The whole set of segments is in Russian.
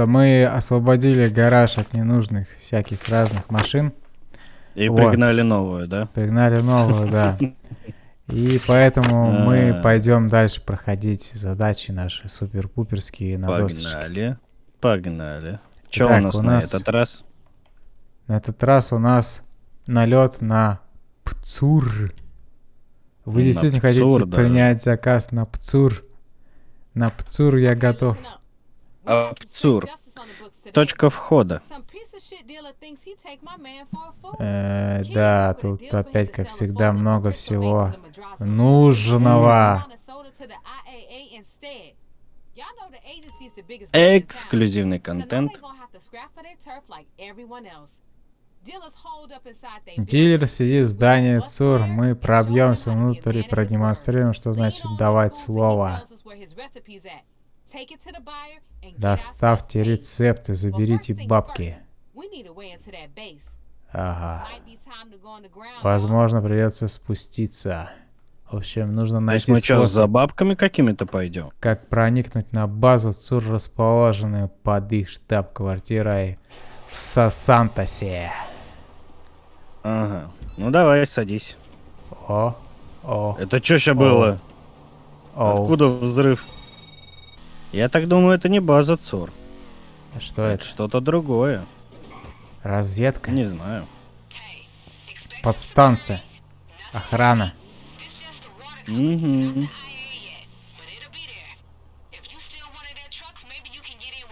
что мы освободили гараж от ненужных всяких разных машин. И Вот. пригнали новую, да? Пригнали новую, да. И поэтому мы А. пойдем дальше проходить задачи наши супер-пуперские на. Погнали. Погнали. Что у нас на этот раз? На этот раз у нас налет на ПЦУР. Вы действительно хотите принять заказ на ПЦУР? На ПЦУР я готов. Абсурд. Точка входа. Э, да, тут опять, как всегда, много всего нужного. Эксклюзивный контент. Дилер сидит в здании ЦУР. Мы пробьемся внутрь и продемонстрируем, что значит давать слово. Доставьте рецепты, заберите бабки. Ага. Возможно, придется спуститься. В общем, нужно То есть найти мы что, способ, за бабками какими-то пойдем? как проникнуть на базу ЦУР, расположенную под их штаб-квартирой в Сосантосе. Ага. Ну давай, садись. О, о, Это что сейчас было? о. Откуда взрыв? Я так думаю, это не база ЦОР. Что Это это? что-то другое. Разведка? Не знаю. Подстанция? Охрана? Мгм.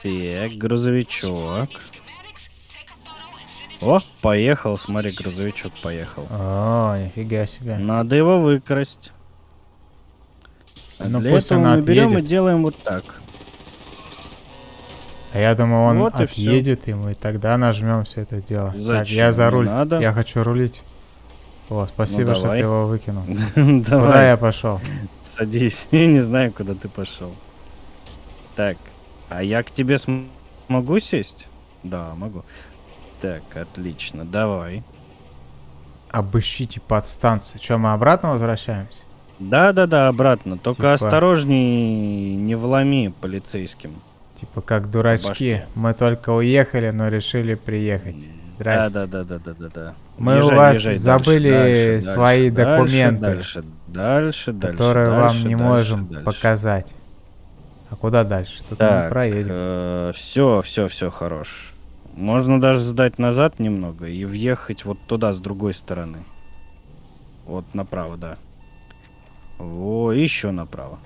Так, грузовичок. О, поехал, смотри, грузовичок поехал. О, нифига себе. Надо его выкрасть. А Ну, для пусть этого мы берем и делаем вот так. А я думаю, он Вот и отъедет, и мы тогда нажмем все это дело. Так, Зачем? я за руль. надо. Я хочу рулить. О, спасибо, что давай. ты его выкинул. Куда я пошел? садись. Я не знаю, куда ты пошел. Так, а я к тебе см- могу сесть? Да, могу. Так, отлично, давай. Обыщите подстанцию. Че, мы обратно возвращаемся? Да-да-да, обратно. Только Типа- осторожней, не вломи полицейским. Типа как дурачки. Мы только уехали, но решили приехать. Здрасте. Да-да-да-да-да-да. Мы у вас забыли свои документы, Дальше, дальше, дальше. которые вам дальше, не дальше, можем дальше. показать. А куда дальше? Тут мы Так, проедем. все, все, все хорош. Можно даже сдать назад немного и въехать вот туда, с другой стороны. Вот направо, да. Во, еще направо.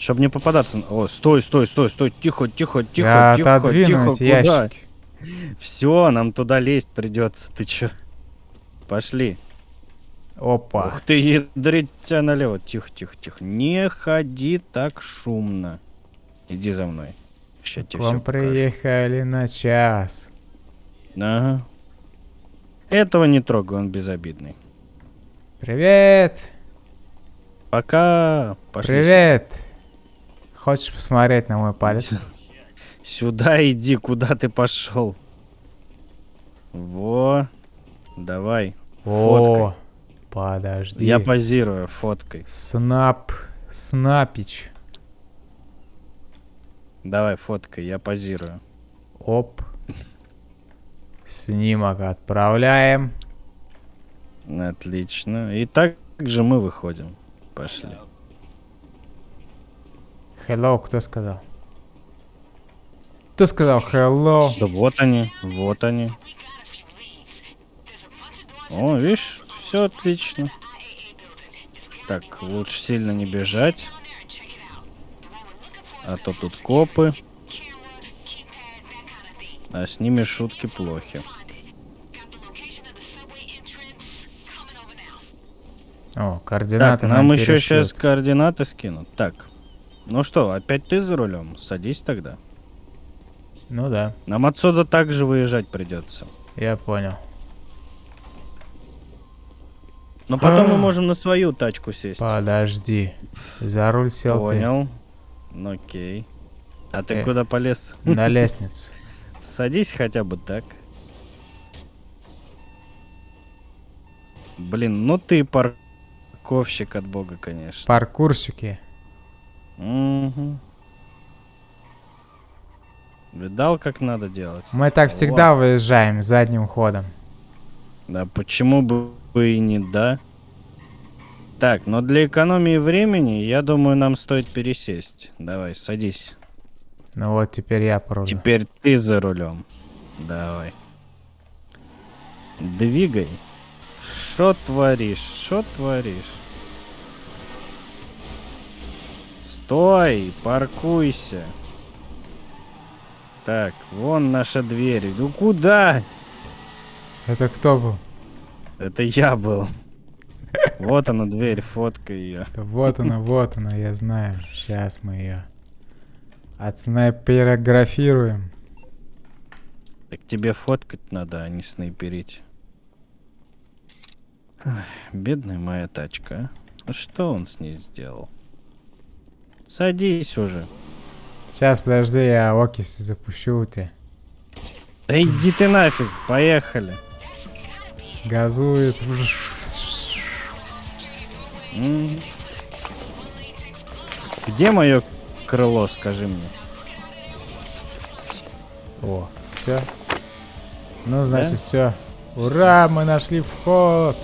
Чтобы не попадаться. О, стой, стой, стой, стой. Тихо, тихо, тихо, Я тихо, тихо. Куда? Все, нам туда лезть придется. Ты чё? Пошли. Опа. Ух ты, ядрить тебя налево. Тихо, тихо, тихо. Не ходи так шумно. Иди за мной. Сейчас тебе вам все приехали на час. Ага. Этого не трогай, он безобидный. Привет! Пока. Пошли Привет! Хочешь посмотреть на мой палец? Сюда иди, куда ты пошел. Во. Давай. Фоткай. О, подожди. Я позирую фоткой. Снап, снапич. Давай, фоткай, я позирую. Оп. Снимок отправляем. Отлично. И так же мы выходим. Пошли. Hello, кто сказал? Кто сказал hello? Да вот они, вот они. О, видишь, все отлично. Так, лучше сильно не бежать. А то тут копы. А с ними шутки плохи. О, координаты Так, нам нам еще сейчас координаты скинут. Так. Ну что, опять ты за рулем? Садись тогда. Ну да, Нам отсюда также выезжать придется. я понял. Но потом мы можем на свою тачку сесть. Подожди. За руль сел Понял. Ну окей. А ты Э. куда полез? ты на лестницу. Садись хотя бы так. Блин, ну ты парковщик от бога, конечно. Паркурщики. Мгм. Видал, как надо делать? Мы так всегда выезжаем задним ходом. Да почему бы и не да? Так, но для экономии времени, я думаю, нам стоит пересесть. Давай, садись. Ну вот теперь я порулю. Теперь ты за рулем. Давай. Двигай. Что творишь? Что творишь? Стой, паркуйся. Так, вон наша дверь. Ну куда? Это кто был? Это я был. Вот она дверь, фотка ее. Да вот она, вот она, я знаю. Сейчас мы ее отснайперграфируем. Так тебе фоткать надо, а не снайперить. Ах, бедная моя тачка. а. Ну что он с ней сделал? Садись уже. Сейчас, подожди, я окиси запущу у тебя. Да иди ты нафиг, поехали. Газует. Где мое крыло, скажи мне? О, все. Ну, значит, все. Ура, мы нашли вход.